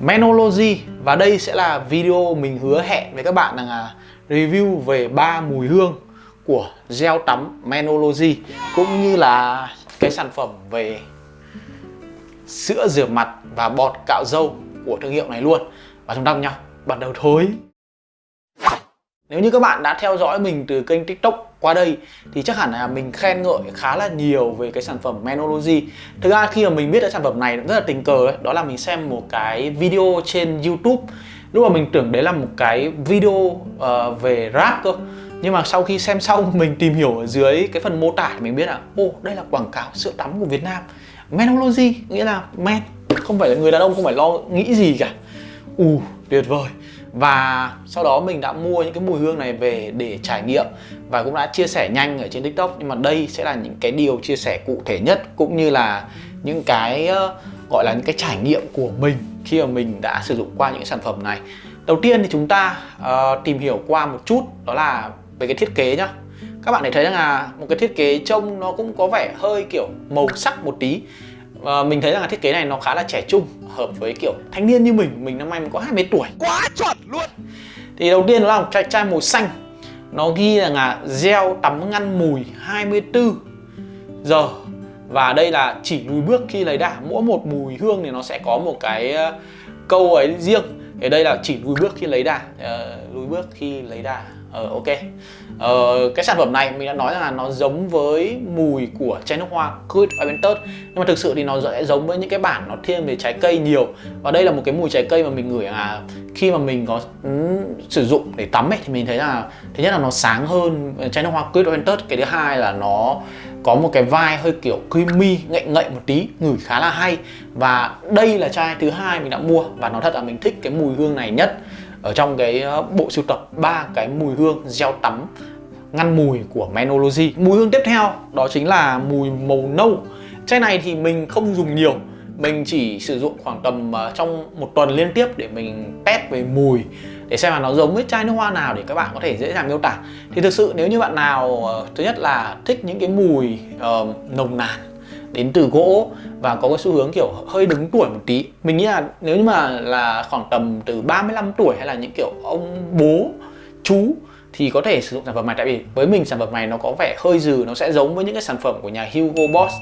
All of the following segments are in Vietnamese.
Menology. Và đây sẽ là video mình hứa hẹn với các bạn rằng là review về ba mùi hương của gel tắm Menology, cũng như là cái sản phẩm về sữa rửa mặt và bọt cạo râu của thương hiệu này luôn. Và chúng ta cùng nhau bắt đầu thôi. Nếu như các bạn đã theo dõi mình từ kênh tiktok qua đây thì chắc hẳn là mình khen ngợi khá là nhiều về cái sản phẩm Menology. Thực ra khi mà mình biết đến sản phẩm này rất là tình cờ đấy Đó là mình xem một cái video trên youtube. Lúc mà mình tưởng đấy là một cái video uh, về rap cơ. Nhưng mà sau khi xem xong mình tìm hiểu ở dưới cái phần mô tả thì mình biết là ô đây là quảng cáo sữa tắm của Việt Nam. Menology nghĩa là men không phải là người đàn ông không phải lo nghĩ gì cả. Ù tuyệt vời và sau đó mình đã mua những cái mùi hương này về để trải nghiệm và cũng đã chia sẻ nhanh ở trên tiktok. Nhưng mà đây sẽ là những cái điều chia sẻ cụ thể nhất cũng như là những cái ờ, gọi là những cái trải nghiệm của mình khi mà mình đã sử dụng qua những sản phẩm này. Đầu tiên thì chúng ta uh, tìm hiểu qua một chút đó là về cái thiết kế nhá. Các bạn để thấy rằng là một cái thiết kế trông nó cũng có vẻ hơi kiểu màu sắc một tí và mình thấy rằng là thiết kế này nó khá là trẻ trung hợp với kiểu thanh niên như mình. Mình năm nay mình có 20 tuổi. Quá chuẩn luôn. Thì đầu tiên nó là một chai, chai màu xanh. Nó ghi rằng là gel tắm ngăn mùi 24 giờ. Và đây là chỉ lùi bước khi lấy đà. Mỗi một mùi hương thì nó sẽ có một cái ờ, câu ấy riêng. Thì đây là chỉ lùi bước khi lấy đà. Uh, lùi bước khi lấy đà Ờ ok. Ờ, Cái sản phẩm này mình đã nói rằng là nó giống với mùi của chai nước hoa Good Aventus Nhưng mà thực sự thì nó sẽ giống với những cái bản nó thiên về trái cây nhiều. Và đây là một cái mùi trái cây mà mình ngửi là khi mà mình có um, sử dụng để tắm ấy thì mình thấy là Thứ nhất là nó sáng hơn chai nước hoa Good Aventus Cái thứ hai là nó có một cái vai hơi kiểu creamy ngậy ngậy một tí ngửi khá là hay. Và đây là chai thứ hai mình đã mua và nó thật là mình thích cái mùi hương này nhất ở trong cái ờ, bộ sưu tập ba cái mùi hương gel tắm ngăn mùi của Menology. Mùi hương tiếp theo đó chính là mùi màu nâu. Chai này thì mình không dùng nhiều mình chỉ sử dụng khoảng tầm ờ, trong một tuần liên tiếp để mình test về mùi để xem là nó giống với chai nước hoa nào để các bạn có thể dễ dàng miêu tả. Thì thực sự nếu như bạn nào ờ, thứ nhất là thích những cái mùi uh, nồng nàn đến từ gỗ và có cái xu hướng kiểu hơi đứng tuổi một tí. Mình nghĩ là nếu như mà là khoảng tầm từ 35 tuổi hay là những kiểu ông bố, chú thì có thể sử dụng sản phẩm này. Tại vì với mình sản phẩm này nó có vẻ hơi dừ, nó sẽ giống với những cái sản phẩm của nhà Hugo Boss.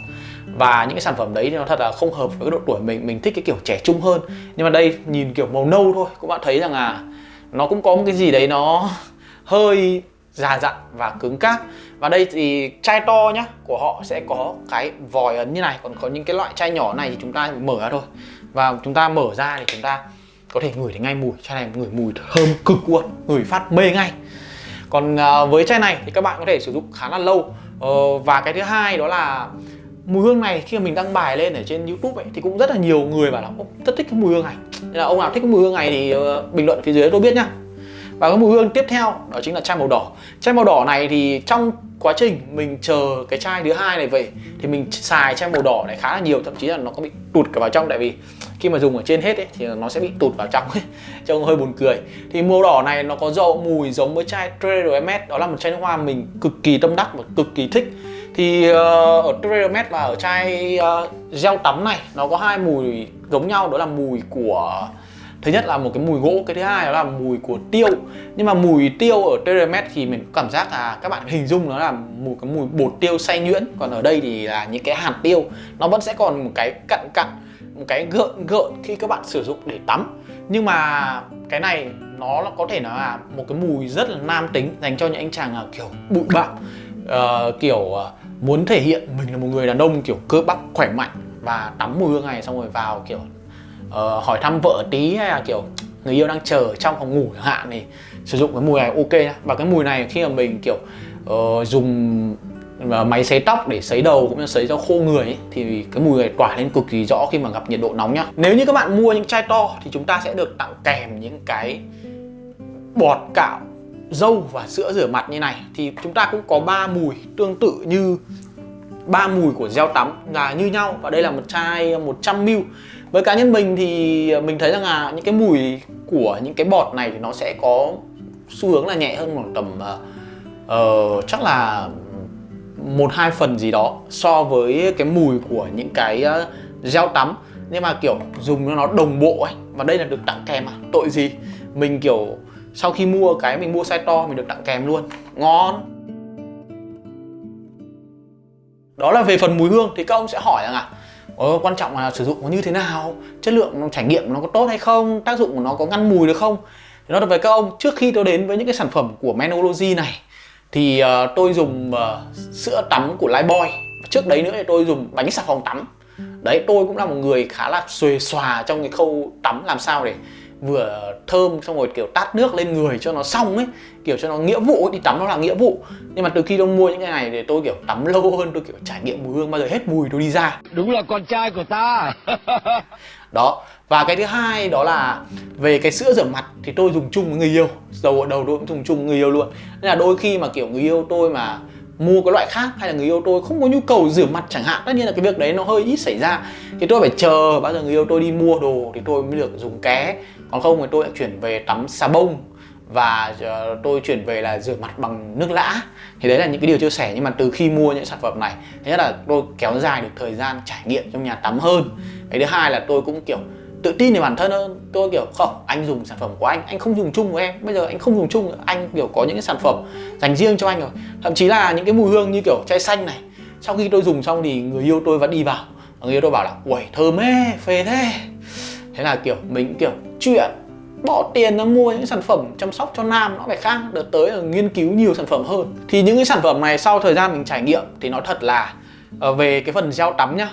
Và những cái sản phẩm đấy thì nó thật là không hợp với cái độ tuổi mình mình thích cái kiểu trẻ trung hơn. Nhưng mà đây, nhìn kiểu màu nâu thôi, cũng bạn thấy rằng là nó cũng có một cái gì đấy nó hơi già dặn và cứng cáp. Và đây thì chai to nhá, của họ sẽ có cái vòi ấn như này. Còn có những cái loại chai nhỏ này thì chúng ta mở ra thôi. Và chúng ta mở ra thì chúng ta có thể ngửi thấy ngay mùi. Chai này ngửi mùi thơm cực luôn, ngửi phát mê ngay. Còn à, với chai này thì các bạn có thể sử dụng khá là lâu. Ờ, và cái thứ hai đó là mùi hương này khi mà mình đăng bài lên ở trên youtube ấy, thì cũng rất là nhiều người bảo là rất thích cái mùi hương này. Nên là ông nào thích cái mùi hương này thì ờ, bình luận phía dưới tôi biết nhá và cái mùi hương tiếp theo đó chính là chai màu đỏ. Chai màu đỏ này thì trong quá trình mình chờ cái chai thứ hai này về thì mình xài chai màu đỏ này khá là nhiều thậm chí là nó có bị tụt cả vào trong. Tại vì khi mà dùng ở trên hết ấy, thì nó sẽ bị tụt vào trong ấy trông hơi buồn cười. Thì màu đỏ này nó có dậu mùi giống với chai Tredomet đó là một chai nước hoa mình cực kỳ tâm đắc và cực kỳ thích. Thì uh, ở Tredomet và ở chai uh, gel tắm này nó có hai mùi giống nhau. Đó là mùi của thứ nhất là một cái mùi gỗ cái thứ hai đó là mùi của tiêu. Nhưng mà mùi tiêu ở Teremet thì mình cảm giác là các bạn hình dung nó là một cái mùi bột tiêu xay nhuyễn. Còn ở đây thì là những cái hạt tiêu nó vẫn sẽ còn một cái cặn cặn một cái gợn gợn khi các bạn sử dụng để tắm. Nhưng mà cái này nó có thể nói là một cái mùi rất là nam tính dành cho những anh chàng kiểu bụi bặm uh, kiểu ờ, muốn thể hiện mình là một người đàn ông kiểu cơ bắp khỏe mạnh và tắm mùi hương này xong rồi vào kiểu uh, hỏi thăm vợ tí hay là kiểu người yêu đang chờ trong phòng ngủ chẳng hạn thì sử dụng cái mùi này ok. Nhá và cái mùi này khi mà mình kiểu uh, dùng ờ, máy sấy tóc để sấy đầu cũng như sấy cho khô người ấy, thì cái mùi này tỏa lên cực kỳ rõ khi mà gặp nhiệt độ nóng nhá. Nếu như các bạn mua những chai to thì chúng ta sẽ được tặng kèm những cái bọt cạo dâu và sữa rửa mặt như này. Thì chúng ta cũng có ba mùi tương tự như ba mùi của gel tắm là như nhau. Và đây là một chai 100ml với cá nhân mình thì mình thấy rằng là những cái mùi của những cái bọt này thì nó sẽ có xu hướng là nhẹ hơn khoảng tầm uh, chắc là một hai phần gì đó so với cái mùi của những cái uh, gel tắm. Nhưng mà kiểu dùng cho nó đồng bộ ấy và đây là được tặng kèm à? Tội gì? Mình kiểu sau khi mua cái mình mua size to mình được tặng kèm luôn. Ngon. Đó là về phần mùi hương. Thì các ông sẽ hỏi rằng à ờ, quan trọng là sử dụng nó như thế nào chất lượng nó trải nghiệm nó có tốt hay không tác dụng của nó có ngăn mùi được không? Thì nói là về các ông trước khi tôi đến với những cái sản phẩm của Menology này thì uh, tôi dùng uh, sữa tắm của Lifebuoy. Trước đấy nữa thì tôi dùng bánh xà phòng tắm. Đấy tôi cũng là một người khá là xuề xòa trong cái khâu tắm làm sao để vừa thơm xong rồi kiểu tát nước lên người cho nó xong ấy kiểu cho nó nghĩa vụ ấy, đi tắm nó là nghĩa vụ. Nhưng mà từ khi tôi mua những cái này thì tôi kiểu tắm lâu hơn tôi kiểu trải nghiệm mùi hương bao giờ hết mùi tôi đi ra. Đúng là con trai của ta. Đó và cái thứ hai đó là về cái sữa rửa mặt thì tôi dùng chung với người yêu. Dầu ở đầu tôi cũng dùng chung với người yêu luôn. Nên là đôi khi mà kiểu người yêu tôi mà mua cái loại khác hay là người yêu tôi không có nhu cầu rửa mặt chẳng hạn tất nhiên là cái việc đấy nó hơi ít xảy ra. Thì tôi phải chờ bao giờ người yêu tôi đi mua đồ thì tôi mới được dùng ké còn không thì tôi đã chuyển về tắm xà bông và ờ, tôi chuyển về là rửa mặt bằng nước lã. Thì đấy là những cái điều chia sẻ, nhưng mà từ khi mua những sản phẩm này, thứ nhất là tôi kéo dài được thời gian trải nghiệm trong nhà tắm hơn. Cái thứ hai là tôi cũng, kiểu, tự tin về bản thân hơn. Tôi, kiểu, không, anh dùng sản phẩm của anh anh không dùng chung với em. Bây giờ anh không dùng chung, anh, kiểu, có những cái sản phẩm dành riêng cho anh rồi. Thậm chí là những cái mùi hương như, kiểu, chai xanh này, sau khi tôi dùng xong thì người yêu tôi vẫn đi vào. Người yêu tôi bảo là ui thơm ê phê thế. Thế là, kiểu, mình, kiểu chuyện, bỏ tiền nó mua những sản phẩm chăm sóc cho nam nó phải khác, đợt tới là nghiên cứu nhiều sản phẩm hơn. Thì những cái sản phẩm này sau thời gian mình trải nghiệm thì nó thật là ờ, về cái phần gel tắm nhá.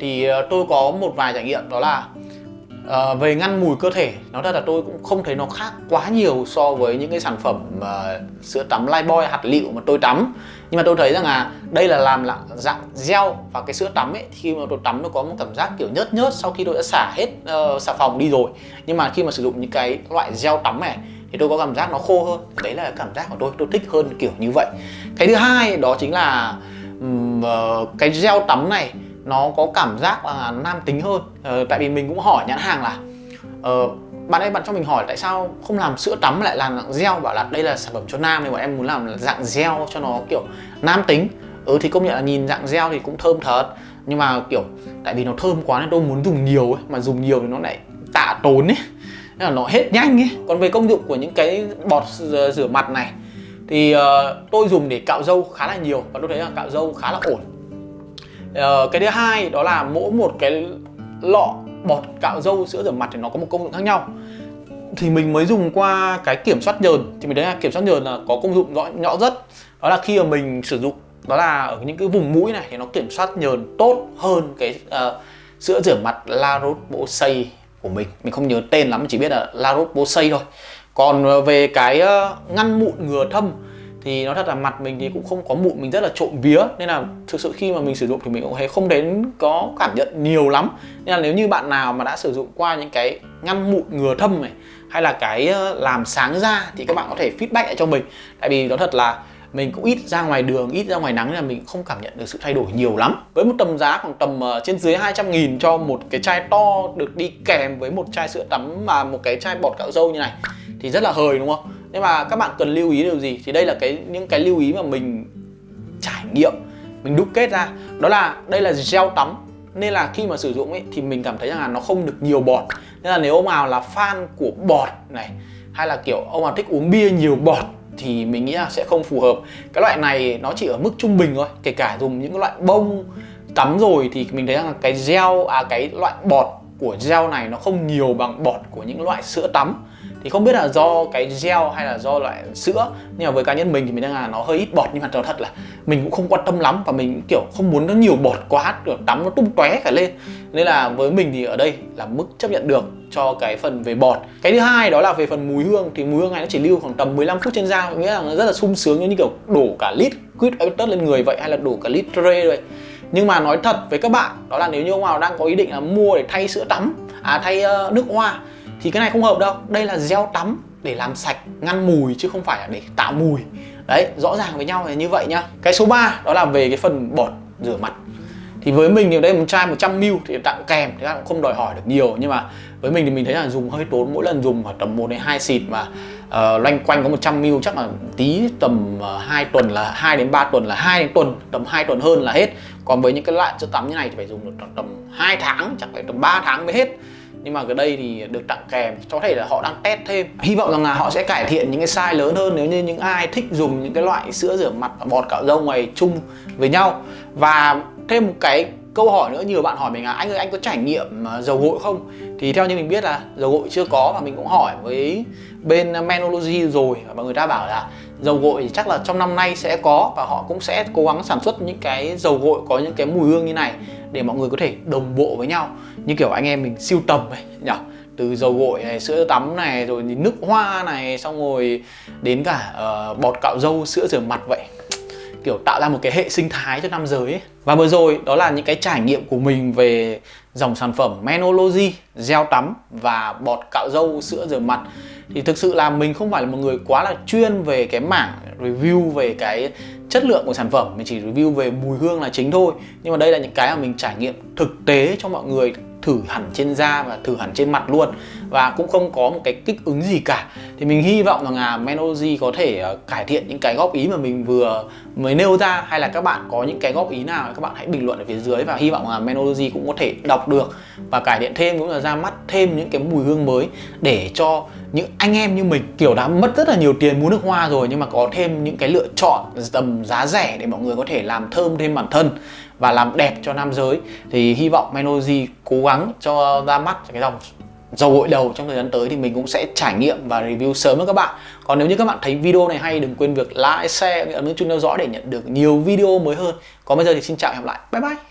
Thì ờ, tôi có một vài trải nghiệm đó là À, về ngăn mùi cơ thể nó thật là tôi cũng không thấy nó khác quá nhiều so với những cái sản phẩm uh, sữa tắm Lifebuoy hạt lựu mà tôi tắm. Nhưng mà tôi thấy rằng là đây là làm là dạng gel và cái sữa tắm ấy khi mà tôi tắm nó có một cảm giác kiểu nhớt nhớt sau khi tôi đã xả hết uh, xà phòng đi rồi. Nhưng mà khi mà sử dụng những cái loại gel tắm này thì tôi có cảm giác nó khô hơn. Đấy là cảm giác của tôi tôi thích hơn kiểu như vậy. Cái thứ hai đó chính là um, uh, cái gel tắm này nó có cảm giác là nam tính hơn. Ờ, tại vì mình cũng hỏi nhãn hàng là ờ, bạn ấy bạn cho mình hỏi tại sao không làm sữa tắm lại làm dạng gel? Bảo là đây là sản phẩm cho nam thì bọn em muốn làm dạng gel cho nó kiểu nam tính. Ừ thì công nhận là nhìn dạng gel thì cũng thơm thật. Nhưng mà kiểu tại vì nó thơm quá nên tôi muốn dùng nhiều ấy mà dùng nhiều thì nó lại tạ tốn ấy. Nên là nó hết nhanh ấy. Còn về công dụng của những cái bọt ờ, rửa mặt này thì uh, tôi dùng để cạo râu khá là nhiều. Và tôi thấy là cạo râu khá là ổn uh, cái thứ hai đó là mỗi một cái lọ bọt cạo râu sữa rửa mặt thì nó có một công dụng khác nhau. Thì mình mới dùng qua cái kiểm soát nhờn. Thì mình thấy là kiểm soát nhờn là có công dụng rõ nhỏ rất. Đó là khi mà mình sử dụng đó là ở những cái vùng mũi này thì nó kiểm soát nhờn tốt hơn cái uh, sữa rửa mặt La Roche-Posay của mình. Mình không nhớ tên lắm chỉ biết là La Roche-Posay thôi. Còn ờ, về cái uh, ngăn mụn ngừa thâm thì nó thật là mặt mình thì cũng không có mụn mình rất là trộm vía. Nên là thực sự khi mà mình sử dụng thì mình cũng thấy không đến có cảm nhận nhiều lắm. Nên là nếu như bạn nào mà đã sử dụng qua những cái ngăn mụn ngừa thâm này hay là cái ờ, làm sáng da thì các bạn có thể feedback lại cho mình. Tại vì nó thật là mình cũng ít ra ngoài đường, ít ra ngoài nắng nên là mình không cảm nhận được sự thay đổi nhiều lắm. Với một tầm giá khoảng tầm uh, trên dưới 200 nghìn cho một cái chai to được đi kèm với một chai sữa tắm mà một cái chai bọt cạo râu như này Thì rất là hời đúng không? Nhưng mà các bạn cần lưu ý điều gì? Thì đây là cái, những cái lưu ý mà mình trải nghiệm, mình đúc kết ra. Đó là, đây là gel tắm. Nên là khi mà sử dụng ấy, thì mình cảm thấy rằng là nó không được nhiều bọt. Nên là nếu ông nào là fan của bọt này, hay là kiểu ông nào thích uống bia nhiều bọt, thì mình nghĩ là sẽ không phù hợp. Cái loại này nó chỉ ở mức trung bình thôi. Kể cả dùng những loại bông tắm rồi thì mình thấy rằng là cái gel à cái loại bọt của gel này nó không nhiều bằng bọt của những loại sữa tắm thì không biết là do cái gel hay là do loại sữa nhưng mà với cá nhân mình thì mình đang là nó hơi ít bọt nhưng mà nói thật là mình cũng không quan tâm lắm và mình kiểu không muốn nó nhiều bọt quá kiểu tắm nó tung tóe cả lên. Nên là với mình thì ở đây là mức chấp nhận được cho cái phần về bọt. Cái thứ hai đó là về phần mùi hương thì mùi hương này nó chỉ lưu khoảng tầm 15 phút trên da nghĩa là nó rất là sung sướng như kiểu đổ cả lít quýt tất lên người vậy hay là đổ cả lít tre vậy. Nhưng mà nói thật với các bạn đó là nếu như ông nào đang có ý định là mua để thay sữa tắm à thay uh, nước hoa thì cái này không hợp đâu. Đây là gel tắm để làm sạch ngăn mùi chứ không phải là để tạo mùi. Đấy rõ ràng với nhau là như vậy nhá. Cái số 3 đó là về cái phần bột rửa mặt. Thì với mình thì đây một chai 100ml thì tặng kèm thì các bạn không đòi hỏi được nhiều. Nhưng mà với mình thì mình thấy là dùng hơi tốn mỗi lần dùng khoảng tầm 1 đến 2 xịt mà uh, loanh quanh có 100 ml chắc là tí tầm ờ, uh, 2 tuần là 2 đến 3 tuần là 2 đến tuần tầm 2 tuần hơn là hết. Còn với những cái loại sữa tắm như này thì phải dùng được tầm 2 tháng chắc phải tầm 3 tháng mới hết nhưng mà cái đây thì được tặng kèm, có thể là họ đang test thêm. Hy vọng rằng là họ sẽ cải thiện những cái size lớn hơn nếu như những ai thích dùng những cái loại sữa rửa mặt và bọt cạo râu này chung với nhau. Và thêm một cái câu hỏi nữa, nhiều bạn hỏi mình là, anh ơi, anh có trải nghiệm ờ, dầu gội không? Thì theo như mình biết là dầu gội chưa có và mình cũng hỏi với bên Menology rồi và người ta bảo là dầu gội thì chắc là trong năm nay sẽ có và họ cũng sẽ cố gắng sản xuất những cái dầu gội có những cái mùi hương như này để mọi người có thể đồng bộ với nhau. Như kiểu anh em mình siêu tầm ấy nhỉ? Từ dầu gội này sữa tắm này rồi nước hoa này xong rồi đến cả uh, bọt cạo râu sữa rửa mặt vậy kiểu tạo ra một cái hệ sinh thái cho nam giới ấy. Và vừa rồi đó là những cái trải nghiệm của mình về dòng sản phẩm Menology, gel tắm và bọt cạo râu sữa rửa mặt. Thì thực sự là mình không phải là một người quá là chuyên về cái mảng review về cái chất lượng của sản phẩm. Mình chỉ review về mùi hương là chính thôi. Nhưng mà đây là những cái mà mình trải nghiệm thực tế cho mọi người thử hẳn trên da và thử hẳn trên mặt luôn. Và cũng không có một cái kích ứng gì cả. Thì mình hy vọng rằng là Menology có thể ờ, cải thiện những cái góp ý mà mình vừa mới nêu ra, hay là các bạn có những cái góp ý nào các bạn hãy bình luận ở phía dưới và hy vọng là Menology cũng có thể đọc được và cải thiện thêm, cũng là ra mắt thêm những cái mùi hương mới để cho những anh em như mình kiểu đã mất rất là nhiều tiền mua nước hoa rồi nhưng mà có thêm những cái lựa chọn tầm giá rẻ để mọi người có thể làm thơm thêm bản thân và làm đẹp cho nam giới. Thì hy vọng Menoji cố gắng cho ra mắt cái dòng dầu gội đầu trong thời gian tới thì mình cũng sẽ trải nghiệm và review sớm với các bạn. Còn nếu như các bạn thấy video này hay đừng quên việc like, share, ấn nút chuông theo dõi để nhận được nhiều video mới hơn. Còn bây giờ thì xin chào và hẹn gặp lại. Bye bye!